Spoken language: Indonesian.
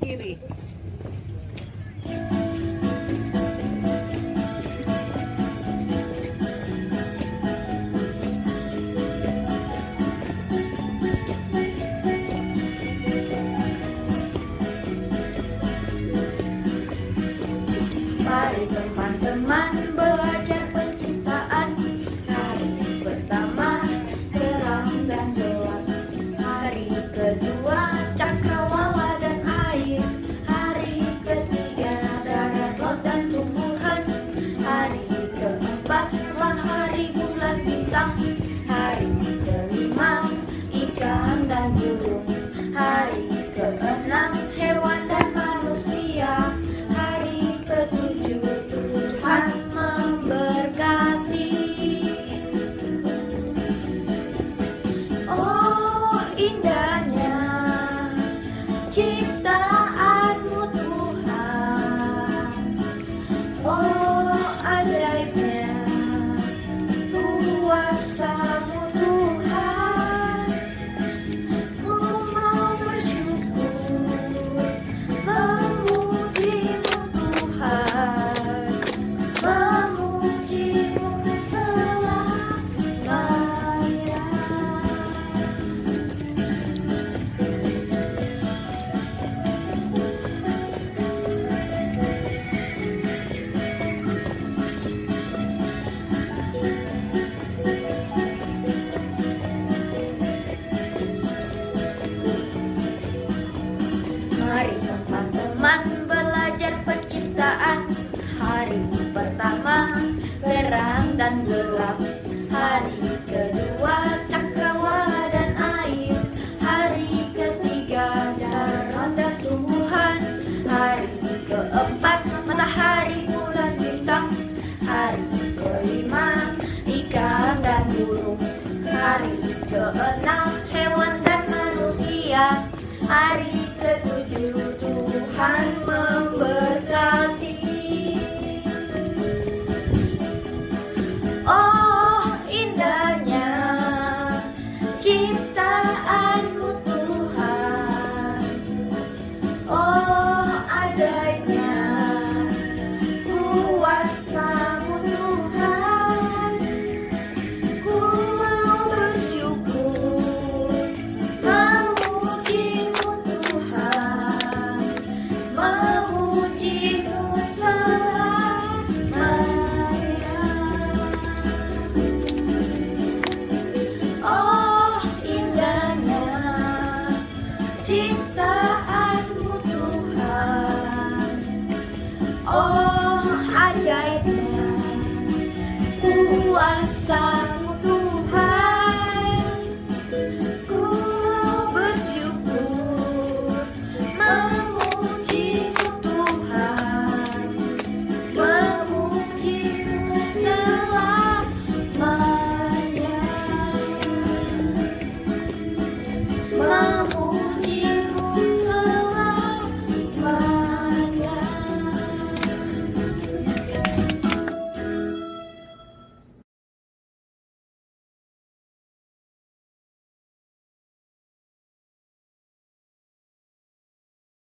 地里 Hari ketujuh Tuhan passar.